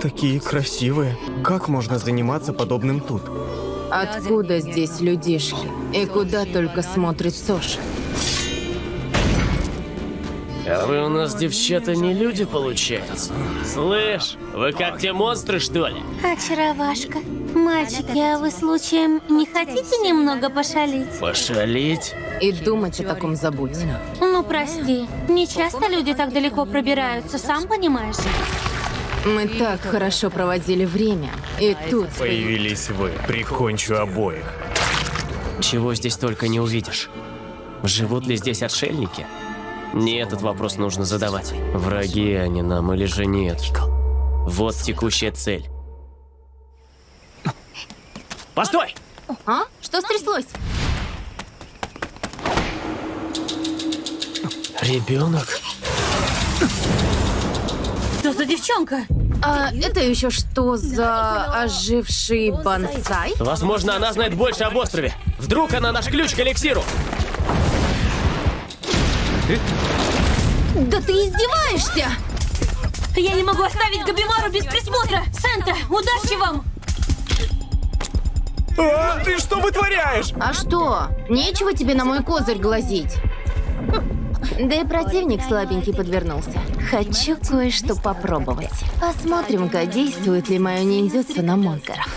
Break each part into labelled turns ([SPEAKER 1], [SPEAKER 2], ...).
[SPEAKER 1] Такие красивые. Как можно заниматься подобным тут?
[SPEAKER 2] Откуда здесь людишки? И куда только смотрит Соша?
[SPEAKER 3] А вы у нас, девчата, не люди, получается? Слышь, вы как те монстры, что ли?
[SPEAKER 4] Очаровашка. Мальчики, а вы случаем не хотите немного пошалить?
[SPEAKER 3] Пошалить?
[SPEAKER 2] И думать о таком забудь.
[SPEAKER 4] Ну, прости. Не часто люди так далеко пробираются, сам понимаешь.
[SPEAKER 2] Мы так хорошо проводили время. И тут...
[SPEAKER 1] Появились вы. Прикончу обоих.
[SPEAKER 3] Чего здесь только не увидишь. Живут ли здесь отшельники? Не этот вопрос нужно задавать. Враги они нам или же нет? Вот текущая цель. Постой!
[SPEAKER 2] А? Что стряслось?
[SPEAKER 3] Ребенок?
[SPEAKER 4] Что за девчонка?
[SPEAKER 2] А это еще что за оживший бонсай?
[SPEAKER 3] Возможно, она знает больше об острове. Вдруг она наш ключ к эликсиру.
[SPEAKER 2] Да ты издеваешься!
[SPEAKER 4] Я не могу оставить Габимару без присмотра. Санта, удачи вам!
[SPEAKER 1] А, ты что вытворяешь?
[SPEAKER 2] А что? Нечего тебе на мой козырь глазить. Да и противник слабенький подвернулся. Хочу кое-что попробовать. Посмотрим-ка, действует ли мое ниндзюцу на монстров.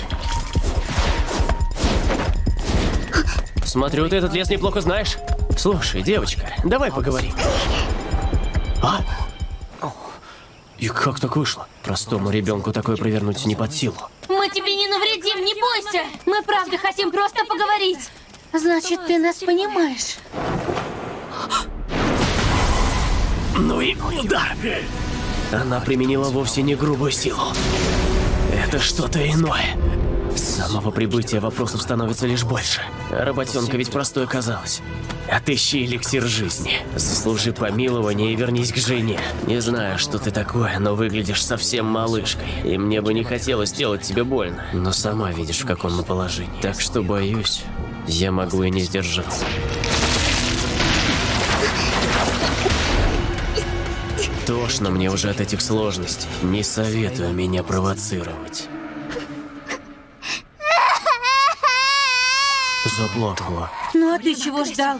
[SPEAKER 3] Смотрю, ты этот лес неплохо знаешь. Слушай, девочка, давай поговорим. А? И как так вышло? Простому ребенку такое провернуть не под силу.
[SPEAKER 4] Мы тебе не навредим, не бойся! Мы правда хотим просто поговорить. Значит, ты нас понимаешь.
[SPEAKER 3] Ну и удар! Она применила вовсе не грубую силу. Это что-то иное. С самого прибытия вопросов становится лишь больше. Работенка ведь простой оказалась. Отыщи эликсир жизни. Заслужи помилование и вернись к жене. Не знаю, что ты такое, но выглядишь совсем малышкой. И мне бы не хотелось сделать тебе больно. Но сама видишь, в каком мы положении. Так что, боюсь, я могу и не сдержаться. Тошно мне уже от этих сложностей. Не советую меня провоцировать. Заплакала.
[SPEAKER 4] Ну а ты чего ждал?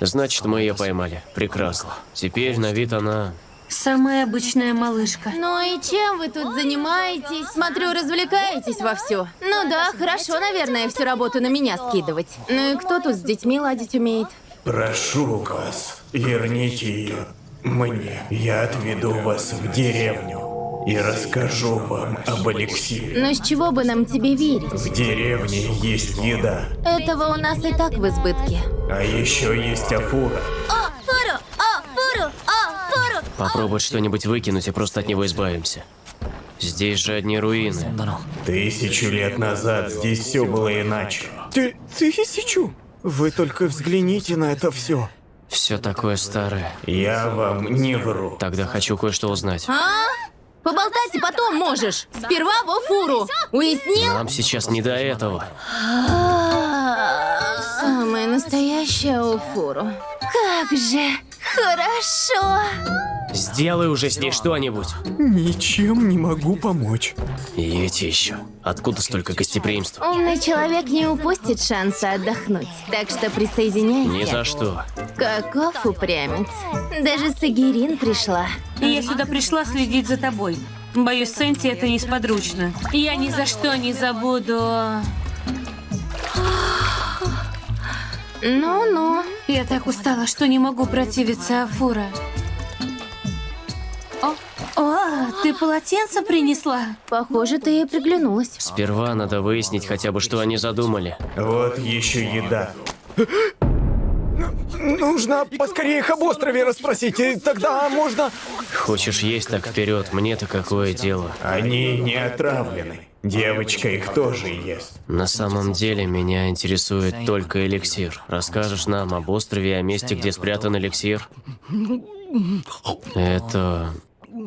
[SPEAKER 3] Значит, мы ее поймали. Прекрасно. Теперь на вид она...
[SPEAKER 4] Самая обычная малышка.
[SPEAKER 2] Ну и чем вы тут занимаетесь? Смотрю, развлекаетесь вовсю. Ну да, хорошо, наверное, всю работу на меня скидывать. Ну и кто тут с детьми ладить умеет?
[SPEAKER 1] Прошу вас, верните ее мне. Я отведу вас в деревню и расскажу вам об эликсире.
[SPEAKER 2] Но с чего бы нам тебе верить?
[SPEAKER 1] В деревне есть еда,
[SPEAKER 2] Этого у нас и так в избытке.
[SPEAKER 1] а еще есть афура.
[SPEAKER 4] О, фуру! О, фуру! О, фуру!
[SPEAKER 3] Попробовать что-нибудь выкинуть и просто от него избавимся. Здесь же одни руины.
[SPEAKER 1] Тысячу лет назад здесь все было иначе. Ты тысячу? Вы только взгляните на это все.
[SPEAKER 3] Все такое старое.
[SPEAKER 1] Я вам не вру.
[SPEAKER 3] Тогда хочу кое-что узнать.
[SPEAKER 2] А? Поболтать и потом можешь. Сперва во фуру. Уяснил?
[SPEAKER 3] Нам сейчас не до этого.
[SPEAKER 2] Самая настоящая уфуру.
[SPEAKER 4] Как же хорошо!
[SPEAKER 3] Сделай уже с ней что-нибудь.
[SPEAKER 1] Ничем не могу помочь.
[SPEAKER 3] И эти еще. Откуда столько гостеприимства?
[SPEAKER 2] Умный человек не упустит шанса отдохнуть. Так что присоединяйся.
[SPEAKER 3] Ни за что.
[SPEAKER 2] Каков упрямец. Даже Сагирин пришла.
[SPEAKER 4] Я сюда пришла следить за тобой. Боюсь, Сенти это несподручно. Я ни за что не забуду...
[SPEAKER 2] Ну-ну.
[SPEAKER 4] Я так устала, что не могу противиться Афура. О, о, ты полотенце принесла?
[SPEAKER 2] Похоже, ты ей приглянулась.
[SPEAKER 3] Сперва надо выяснить хотя бы, что они задумали.
[SPEAKER 1] Вот еще еда. Нужно поскорее их об острове расспросить, и тогда можно...
[SPEAKER 3] Хочешь есть, так вперед. Мне-то какое дело.
[SPEAKER 1] Они не отравлены. Девочка их тоже ест.
[SPEAKER 3] На самом деле меня интересует только эликсир. Расскажешь нам об острове и о месте, где спрятан эликсир? Это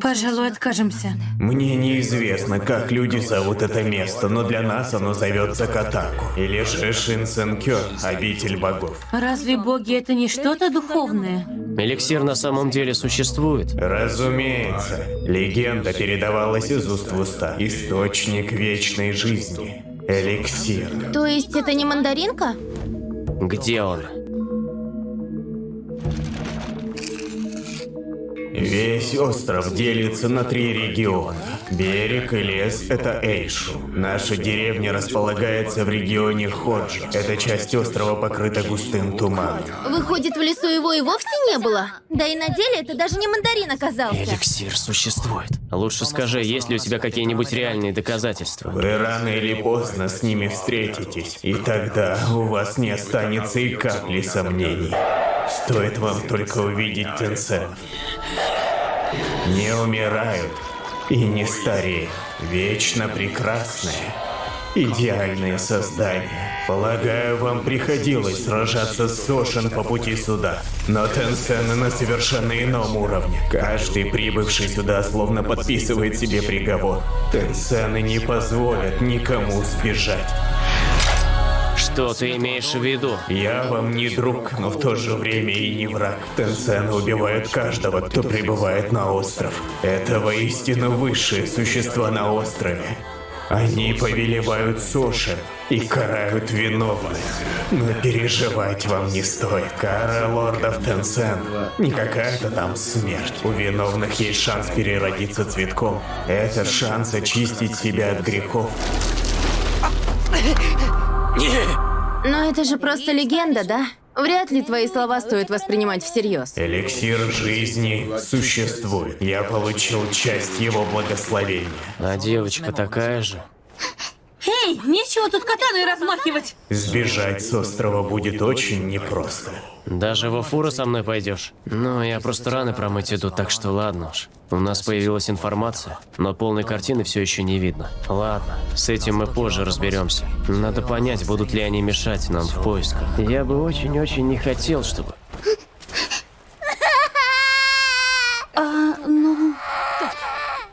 [SPEAKER 4] Пожалуй, откажемся.
[SPEAKER 1] Мне неизвестно, как люди зовут это место, но для нас оно зовется Катаку. Или же Шинсенкё, обитель богов.
[SPEAKER 4] Разве боги это не что-то духовное?
[SPEAKER 3] Эликсир на самом деле существует.
[SPEAKER 1] Разумеется, легенда передавалась из уст в уста. Источник вечной жизни. Эликсир.
[SPEAKER 2] То есть это не мандаринка?
[SPEAKER 3] Где он?
[SPEAKER 1] Весь остров делится на три региона. Берег и лес – это Эйшу. Наша деревня располагается в регионе Ходжа. Эта часть острова покрыта густым туманом.
[SPEAKER 2] Выходит, в лесу его и вовсе не было? Да и на деле это даже не мандарин оказался.
[SPEAKER 3] Эликсир существует. Лучше скажи, есть ли у тебя какие-нибудь реальные доказательства?
[SPEAKER 1] Вы рано или поздно с ними встретитесь, и тогда у вас не останется и капли сомнений. Стоит вам только увидеть Тенсенов. Не умирают и не стареют. Вечно прекрасные. Идеальные создания. Полагаю, вам приходилось сражаться с Сошин по пути сюда. Но Тенсены на совершенно ином уровне. Каждый прибывший сюда словно подписывает себе приговор. Тенсены не позволят никому сбежать.
[SPEAKER 3] Что ты имеешь в виду?
[SPEAKER 1] Я вам не друг, но в то же время и не враг. Тенсены убивают каждого, кто прибывает на остров. Это воистину высшие существа на острове. Они повелевают суши и карают виновных. Но переживать вам не стоит. Кара лордов Тенсен не какая-то там смерть. У виновных есть шанс переродиться цветком. Это шанс очистить себя от грехов.
[SPEAKER 2] Но это же просто легенда, да? Вряд ли твои слова стоит воспринимать всерьез.
[SPEAKER 1] Эликсир жизни существует. Я получил часть его благословения.
[SPEAKER 3] А девочка такая же?
[SPEAKER 4] Эй, нечего тут катаной размахивать.
[SPEAKER 1] Сбежать с острова будет очень непросто.
[SPEAKER 3] Даже во фуру со мной пойдешь? Ну, я просто раны промыть иду, так что ладно уж. У нас появилась информация, но полной картины все еще не видно. Ладно, с этим мы позже разберемся. Надо понять, будут ли они мешать нам в поисках. Я бы очень-очень не хотел, чтобы...
[SPEAKER 4] А, ну...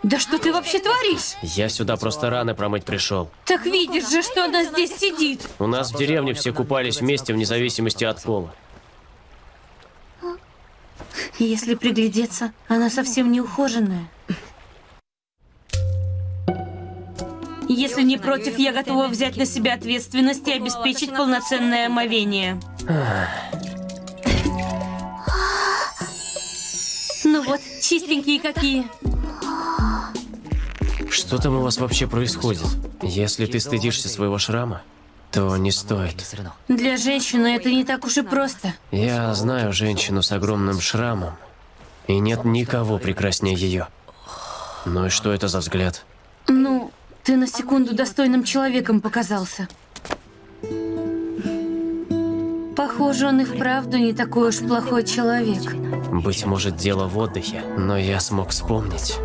[SPEAKER 4] Да что ты вообще творишь?
[SPEAKER 3] Я сюда просто раны промыть пришел.
[SPEAKER 4] Так видишь же, что она здесь сидит.
[SPEAKER 3] У нас в деревне все купались вместе вне зависимости от пола.
[SPEAKER 4] Если приглядеться, она совсем не ухоженная. Если не против, я готова взять на себя ответственность и обеспечить полноценное омовение. Ну вот, чистенькие какие.
[SPEAKER 3] Что там у вас вообще происходит? Если ты стыдишься своего шрама, то не стоит.
[SPEAKER 4] Для женщины это не так уж и просто.
[SPEAKER 3] Я знаю женщину с огромным шрамом, и нет никого прекраснее ее. Ну и что это за взгляд?
[SPEAKER 4] Ну, ты на секунду достойным человеком показался. Похоже, он и вправду не такой уж плохой человек.
[SPEAKER 3] Быть может, дело в отдыхе, но я смог вспомнить,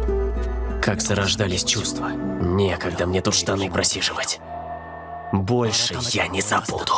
[SPEAKER 3] как зарождались чувства. Некогда мне тут штаны просиживать. Больше я не забуду.